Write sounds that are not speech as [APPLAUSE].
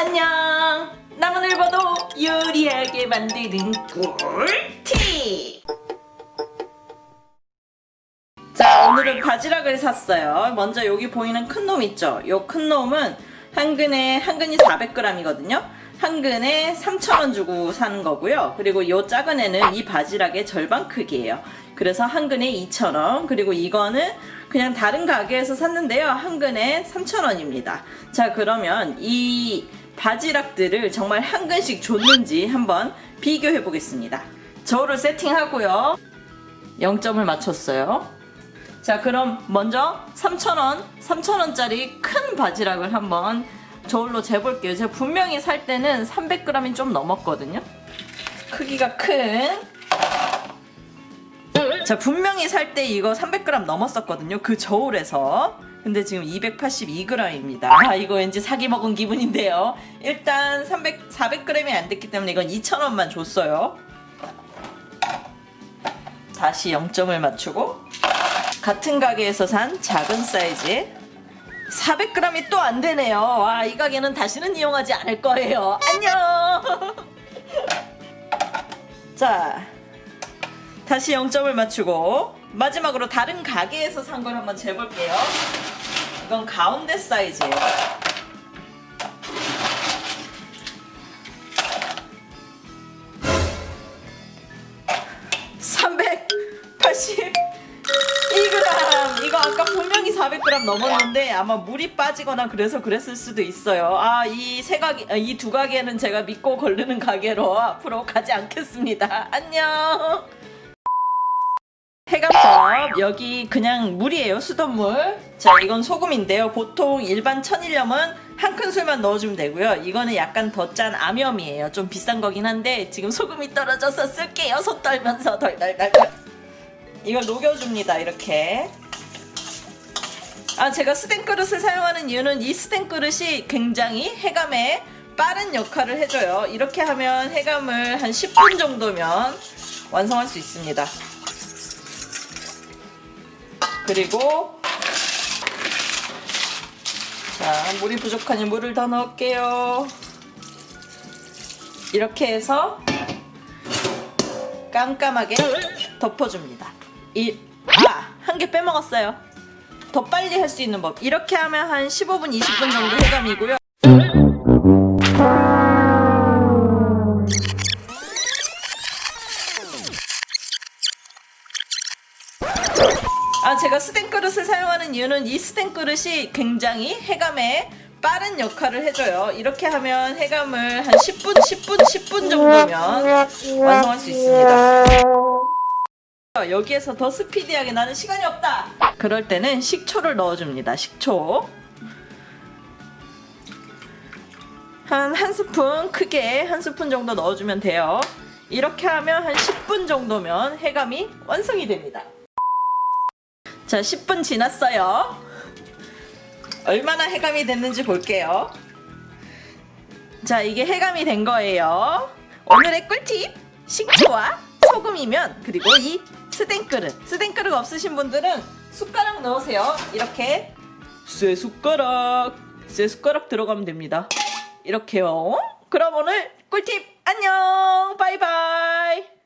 안녕. 나만 읽어도 요리하게 만드는 꿀팁 자 오늘은 바지락을 샀어요. 먼저 여기 보이는 큰 놈 있죠? 요큰 놈은 한 근에 한 근이 400g이거든요. 한 근에 3,000원 주고 사는 거고요. 그리고 요 작은 애는 이 바지락의 절반 크기예요. 그래서 한 근에 2,000원 그리고 이거는 그냥 다른 가게에서 샀는데요. 한 근에 3,000원입니다. 자 그러면 이 바지락들을 정말 한 근씩 줬는지 한번 비교해 보겠습니다. 저울을 세팅하고요. 0점을 맞췄어요. 자 그럼 먼저 3,000원, 3,000원짜리 큰 바지락을 한번 저울로 재볼게요. 제가 분명히 살 때는 300g이 좀 넘었거든요. 크기가 큰. 자 분명히 살 때 이거 300g 넘었었거든요. 그 저울에서. 근데 지금 282g입니다. 아 이거 왠지 사기 먹은 기분인데요. 일단 300, 400g이 안 됐기 때문에 이건 2,000원만 줬어요. 다시 0점을 맞추고 같은 가게에서 산 작은 사이즈의 400g이 또 안 되네요. 와, 이 가게는 다시는 이용하지 않을 거예요. 안녕! [LAUGHS] 자, 다시 0점을 맞추고 마지막으로 다른 가게에서 산 걸 한번 재볼게요. 이건 가운데 사이즈예요. (382g) 이거 아까 분명히 400g 넘었는데 아마 물이 빠지거나 그래서 그랬을 수도 있어요. 아 이 세 가게 이 두 가게는 제가 믿고 걸르는 가게로 앞으로 가지 않겠습니다. 안녕 여기 그냥 물이에요 수돗물. 자 이건 소금인데요. 보통 일반 천일염은 한 큰술만 넣어주면 되고요. 이거는 약간 더 짠 암염이에요. 좀 비싼 거긴 한데 지금 소금이 떨어져서 쓸게요. 손 떨면서 덜덜덜 이걸 녹여줍니다 이렇게. 아 제가 스텐 그릇을 사용하는 이유는 이 스텐 그릇이 굉장히 해감에 빠른 역할을 해줘요. 이렇게 하면 해감을 한 10분 정도면 완성할 수 있습니다 그리고 자 물이 부족하니 물을 더 넣을게요. 이렇게 해서 깜깜하게 덮어줍니다. 이, 아! 한 개 빼먹었어요. 더 빨리 할 수 있는 법. 이렇게 하면 한 15분 20분 정도 해감이고요 아 제가 스텐 그릇을 사용하는 이유는 이 스텐 그릇이 굉장히 해감에 빠른 역할을 해줘요. 이렇게 하면 해감을 한 10분 10분 10분 정도면 완성할 수 있습니다. 여기에서 더 스피디하게 나는 시간이 없다. 그럴 때는 식초를 넣어줍니다. 식초. 한 한 스푼 크게 한 스푼 정도 넣어주면 돼요. 이렇게 하면 한 10분 정도면 해감이 완성이 됩니다 자 10분 지났어요. 얼마나 해감이 됐는지 볼게요. 자 이게 해감이 된 거예요. 오늘의 꿀팁 식초와 소금이면 그리고 이 스텐 그릇. 스텐 그릇 없으신 분들은 숟가락 넣으세요. 이렇게. 쇠 숟가락. 쇠 숟가락 들어가면 됩니다. 이렇게요. 그럼 오늘 꿀팁 안녕. 바이바이